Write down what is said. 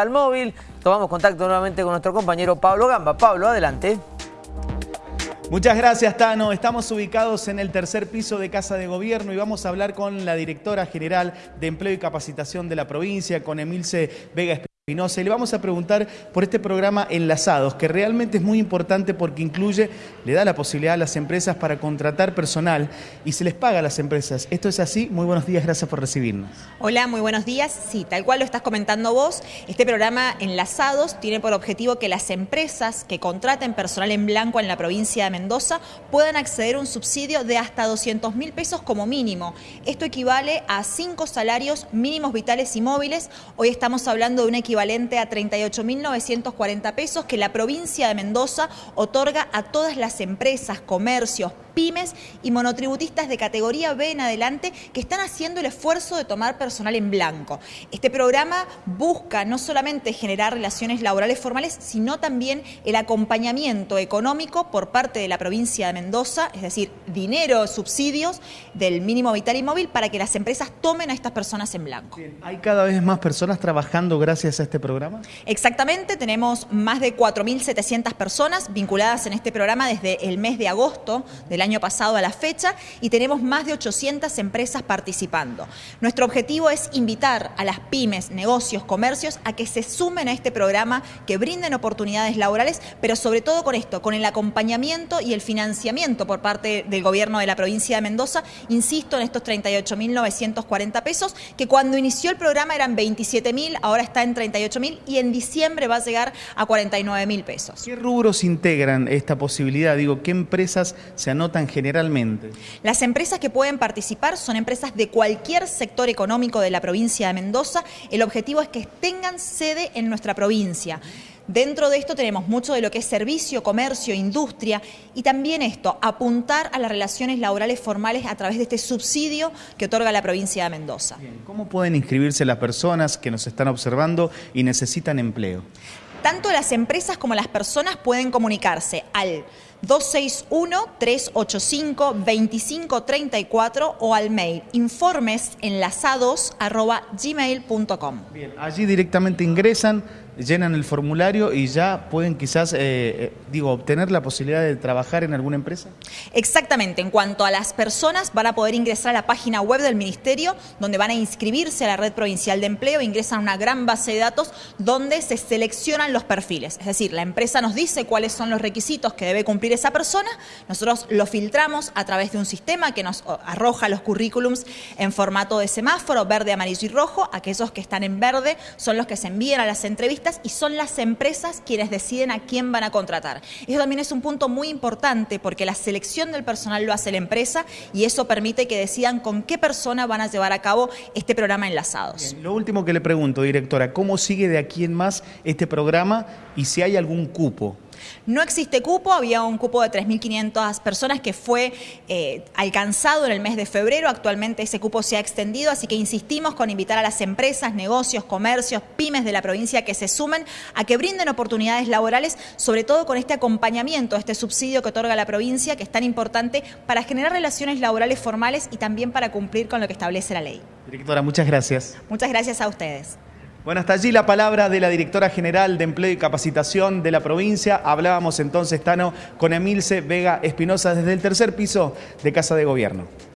al móvil. Tomamos contacto nuevamente con nuestro compañero Pablo Gamba. Pablo, adelante. Muchas gracias, Tano. Estamos ubicados en el tercer piso de Casa de Gobierno y vamos a hablar con la directora general de Empleo y Capacitación de la provincia, con Emilce Vega y le vamos a preguntar por este programa Enlazados, que realmente es muy importante porque incluye, le da la posibilidad a las empresas para contratar personal y se les paga a las empresas. ¿Esto es así? Muy buenos días, gracias por recibirnos. Hola, muy buenos días. Sí, tal cual lo estás comentando vos, este programa Enlazados tiene por objetivo que las empresas que contraten personal en blanco en la provincia de Mendoza puedan acceder a un subsidio de hasta 200 mil pesos como mínimo. Esto equivale a cinco salarios mínimos vitales y móviles. Hoy estamos hablando de una equivalente a 38.940 pesos que la provincia de Mendoza otorga a todas las empresas, comercios, pymes y monotributistas de categoría B en adelante que están haciendo el esfuerzo de tomar personal en blanco. Este programa busca no solamente generar relaciones laborales formales, sino también el acompañamiento económico por parte de la provincia de Mendoza, es decir, dinero, subsidios del mínimo vital y para que las empresas tomen a estas personas en blanco. ¿Hay cada vez más personas trabajando gracias a este programa? Exactamente, tenemos más de 4.700 personas vinculadas en este programa desde el mes de agosto del año pasado a la fecha y tenemos más de 800 empresas participando. Nuestro objetivo es invitar a las pymes, negocios, comercios a que se sumen a este programa, que brinden oportunidades laborales, pero sobre todo con esto, con el acompañamiento y el financiamiento por parte del gobierno de la provincia de Mendoza, insisto en estos 38.940 pesos, que cuando inició el programa eran 27.000, ahora está en 38.000 y en diciembre va a llegar a 49.000 pesos. ¿Qué rubros integran esta posibilidad? Digo, ¿qué empresas se anotan generalmente? Las empresas que pueden participar son empresas de cualquier sector económico de la provincia de Mendoza. El objetivo es que tengan sede en nuestra provincia. Dentro de esto tenemos mucho de lo que es servicio, comercio, industria y también esto, apuntar a las relaciones laborales formales a través de este subsidio que otorga la provincia de Mendoza. ¿Cómo pueden inscribirse las personas que nos están observando y necesitan empleo? Tanto las empresas como las personas pueden comunicarse al 261-385-2534 o al mail informes enlazados gmail.com. Bien, allí directamente ingresan llenan el formulario y ya pueden quizás, eh, eh, digo, obtener la posibilidad de trabajar en alguna empresa? Exactamente. En cuanto a las personas, van a poder ingresar a la página web del Ministerio, donde van a inscribirse a la Red Provincial de Empleo, ingresan a una gran base de datos donde se seleccionan los perfiles. Es decir, la empresa nos dice cuáles son los requisitos que debe cumplir esa persona, nosotros lo filtramos a través de un sistema que nos arroja los currículums en formato de semáforo, verde, amarillo y rojo. Aquellos que están en verde son los que se envían a las entrevistas y son las empresas quienes deciden a quién van a contratar. Eso también es un punto muy importante porque la selección del personal lo hace la empresa y eso permite que decidan con qué persona van a llevar a cabo este programa Enlazados. lo último que le pregunto, directora, ¿cómo sigue de aquí en más este programa y si hay algún cupo? No existe cupo, había un cupo de 3.500 personas que fue eh, alcanzado en el mes de febrero, actualmente ese cupo se ha extendido, así que insistimos con invitar a las empresas, negocios, comercios, pymes de la provincia que se sumen a que brinden oportunidades laborales, sobre todo con este acompañamiento, este subsidio que otorga la provincia, que es tan importante para generar relaciones laborales formales y también para cumplir con lo que establece la ley. Directora, muchas gracias. Muchas gracias a ustedes. Bueno, hasta allí la palabra de la directora general de Empleo y Capacitación de la provincia. Hablábamos entonces, Tano, con Emilce Vega Espinosa desde el tercer piso de Casa de Gobierno.